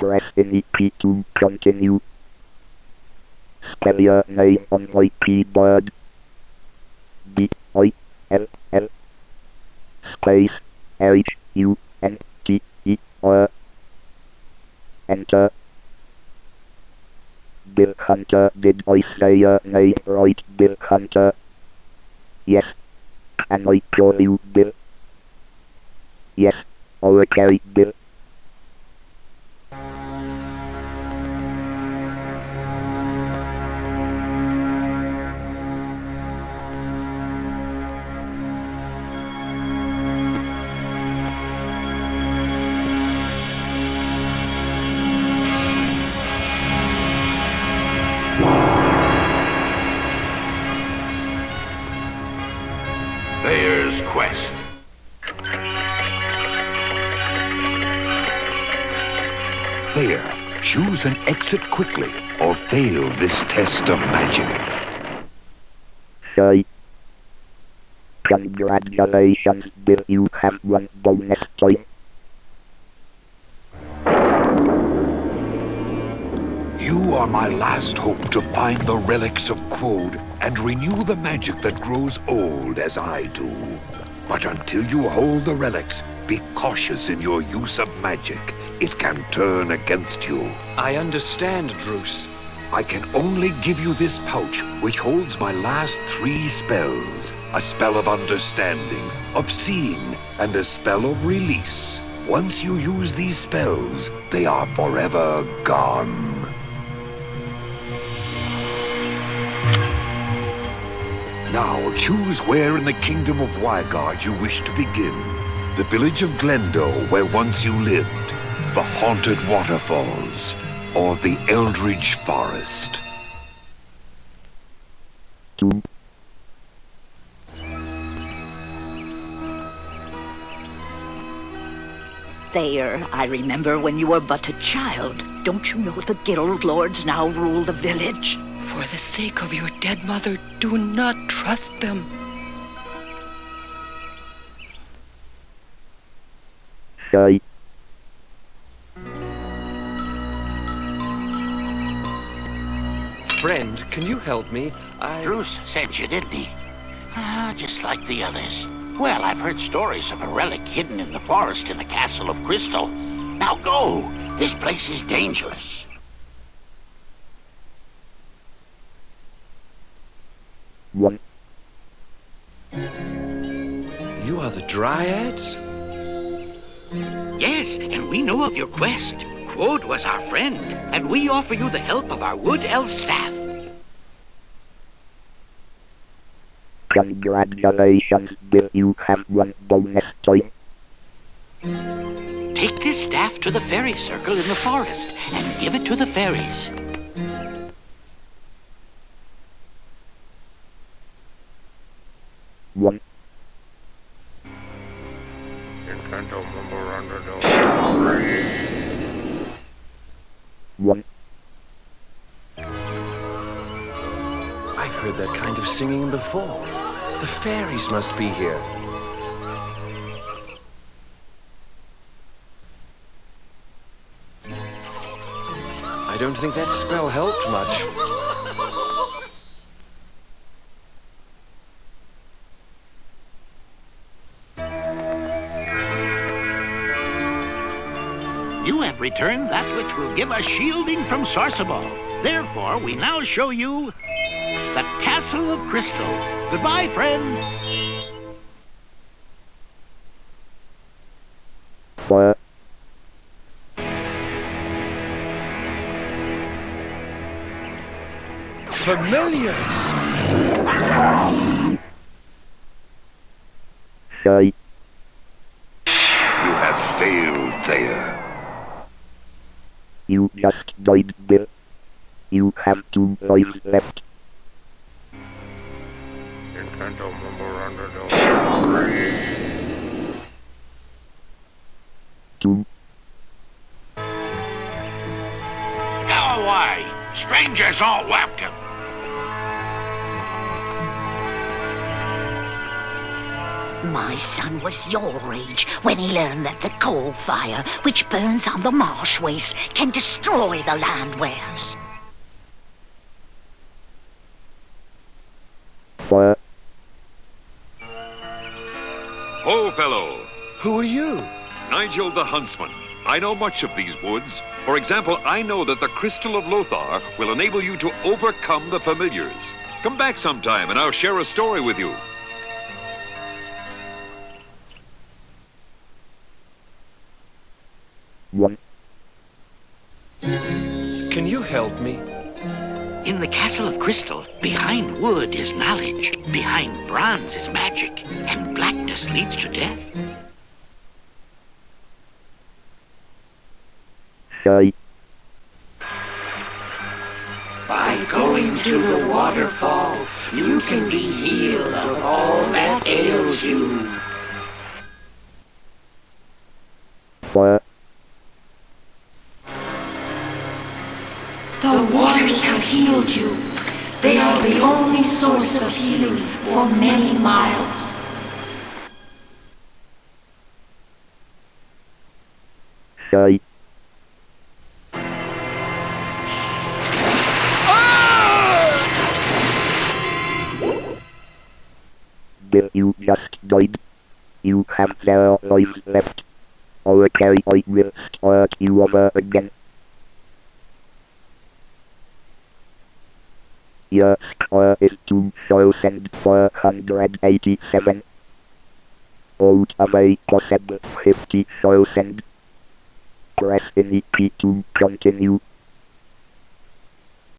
Press key to continue. Spell your name on my keyboard. D I L L space H U N T E R. Enter. Bill Hunter, did I say your name right, Bill Hunter? Yes. Can I call you Bill? Yes. Okay, Bill. Thayer, choose an exit quickly or fail this test of magic. Say. Congratulations, Bill. You have one bonus point. You are my last hope to find the relics of Quode and renew the magic that grows old as I do. But until you hold the relics, be cautious in your use of magic. It can turn against you. I understand, Druce. I can only give you this pouch, which holds my last three spells. A spell of understanding, of seeing, and a spell of release. Once you use these spells, they are forever gone. Now choose where in the kingdom of Wygard you wish to begin. The village of Glendo, where once you lived. The haunted waterfalls. Or the Eldridge Forest. Two. Thayer, I remember when you were but a child. Don't you know the guild lords now rule the village? For the sake of your dead mother, do not trust them. Say. Friend, can you help me? I... Bruce sent you, didn't he? Ah, just like the others. Well, I've heard stories of a relic hidden in the forest in the castle of Crystal. Now go! This place is dangerous. One. You are the Dryads? Yes, and we know of your quest. Quode was our friend, and we offer you the help of our wood elf staff. Congratulations, Bill. You have one bonus point. Take this staff to the fairy circle in the forest and give it to the fairies. One. One. Singing before. The fairies must be here. I don't think that spell helped much. You have returned that which will give us shielding from Sorsabal. Therefore, we now show you the Castle of Crystal. Goodbye, friend. Four. Familiars! Say. You have failed, there. You just died, there. You have two lives left. Two. Go away. Strangers all welcome. My son was your age when he learned that the coal fire, which burns on the marsh waste, can destroy the land wares. Fire. Fellow! Who are you? Nigel the Huntsman. I know much of these woods. For example, I know that the Crystal of Lothar will enable you to overcome the familiars. Come back sometime and I'll share a story with you. One. Can you help me? In the Castle of Crystal, behind wood is knowledge, behind bronze is magic, and blackness leads to death. Shy. By going to the waterfall, you can be healed of all that ails you. Fire. Waters have healed you. They are the only source of healing for many miles. Shy. Bill, oh! you just died. You have zero lives left. Okay, I will start you over again. Your score is 2,487. Out of a possible 50,000. Press any key to continue.